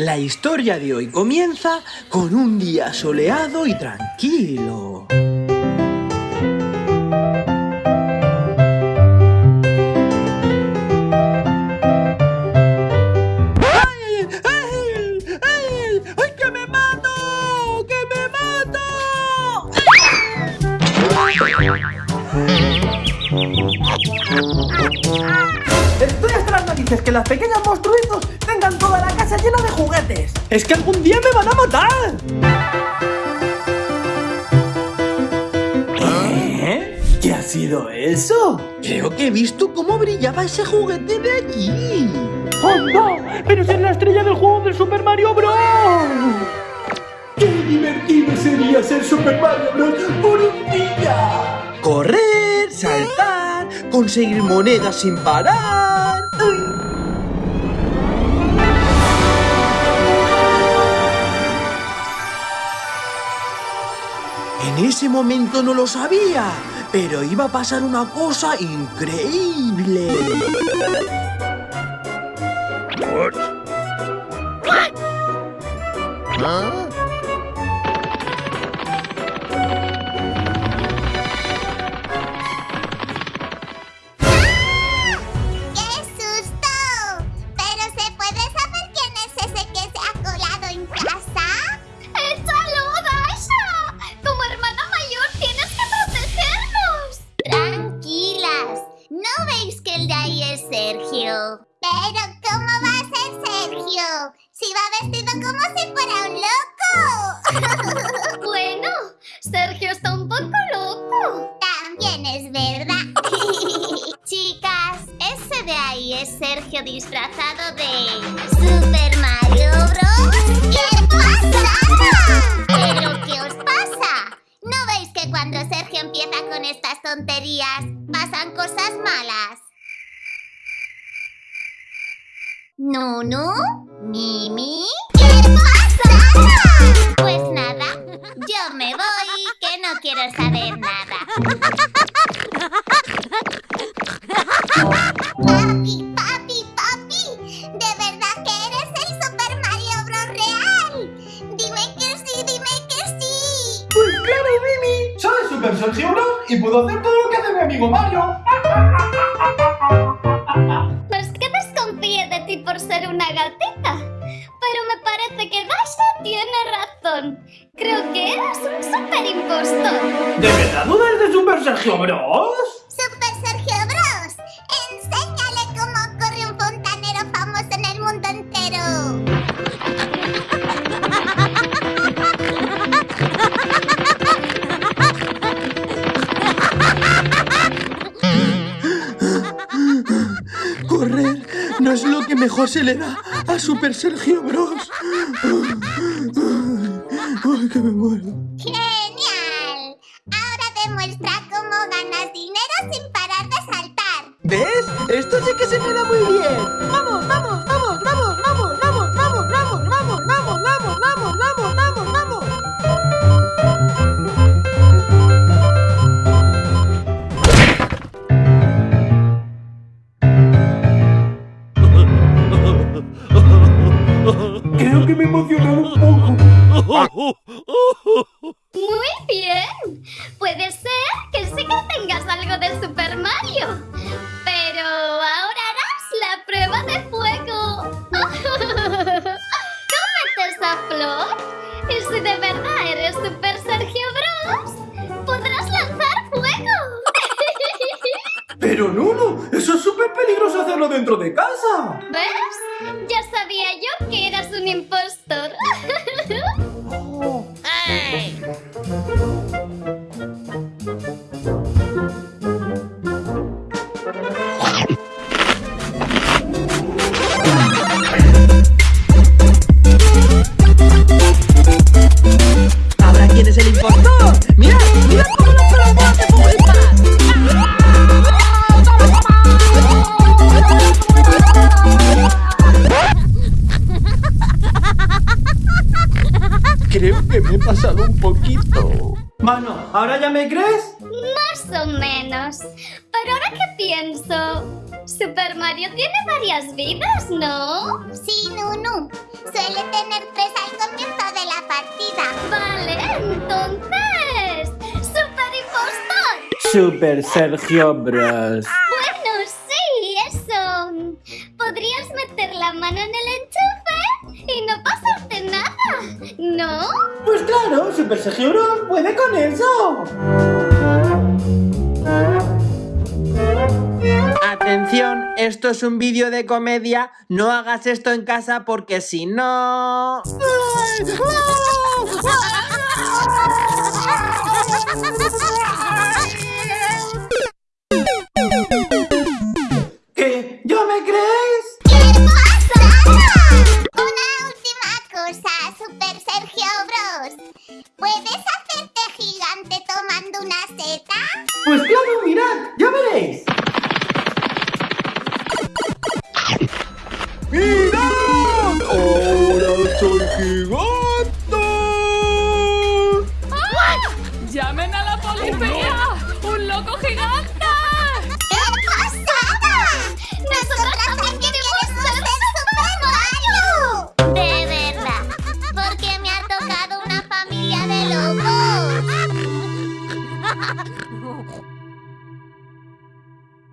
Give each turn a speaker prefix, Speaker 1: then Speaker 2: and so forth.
Speaker 1: La historia de hoy comienza con un día soleado y tranquilo.
Speaker 2: Estoy hasta las narices que las pequeñas monstruitos tengan toda la casa llena de juguetes.
Speaker 1: ¡Es que algún día me van a matar!
Speaker 2: ¿Eh? ¿Qué ha sido eso?
Speaker 1: Creo que he visto cómo brillaba ese juguete de allí.
Speaker 2: ¡Anda! ¡Pero es la estrella del juego del Super Mario Bros! ¡Qué divertido sería ser Super Mario Bros. por un día!
Speaker 1: Correr, saltar, conseguir monedas sin parar. En ese momento no lo sabía, pero iba a pasar una cosa increíble.
Speaker 3: Pero ¿cómo va a ser Sergio? Si va vestido como si fuera un loco. bueno, Sergio está un poco loco. También es verdad. Chicas, ese de ahí es Sergio disfrazado de ¿Nunu? ¿Mimi? ¿Qué pasa? Pues nada, yo me voy, que no quiero saber nada. Papi, papi, papi, ¿de verdad que eres el Super Mario Bros. real? Dime que sí, dime que sí.
Speaker 2: Pues claro, Mimi. Soy Super Sergio Bros. y puedo hacer todo lo que hace mi amigo Mario.
Speaker 3: ser una gatita, pero me parece que Dasha tiene razón. Creo que eres un super impostor.
Speaker 2: ¿De verdad dudas de Super Sergio Bros?
Speaker 1: No es lo que mejor se le da a Super Sergio Bros. Ay, que me muero.
Speaker 3: ¡Genial! Ahora demuestra cómo ganas dinero sin parar de saltar.
Speaker 1: ¿Ves? Muy bien.
Speaker 3: Puede ser que sí que tengas algo de Super Mario. Pero ahora harás la prueba de fuego. Cómete esa flor. Y si de verdad eres Super Sergio Bros, podrás lanzar fuego.
Speaker 2: Pero Nuno, eso es súper peligroso hacerlo dentro de casa.
Speaker 3: ¿Ves? Ya sabía yo que eras un impostor.
Speaker 1: un poquito.
Speaker 2: Mano, ¿ahora ya me crees?
Speaker 3: Más o menos. Pero ahora que pienso,
Speaker 1: Super Mario tiene varias vidas, ¿no? Sí, Nunu. Suele tener tres al comienzo de la partida. Vale, entonces. ¡Super impostor!
Speaker 2: Super Sergio Bros.
Speaker 1: Bueno, sí, eso. Podrías meter la mano en el enchufe
Speaker 2: claro, Super Sergio Bros puede con eso. Atención, esto es un vídeo de comedia, no hagas esto en casa porque si no...
Speaker 1: ¿Puedes hacerte gigante tomando una seta?
Speaker 2: Pues claro, mirad, ya veréis. ¡Mirad! ¡Ahora soy gigante!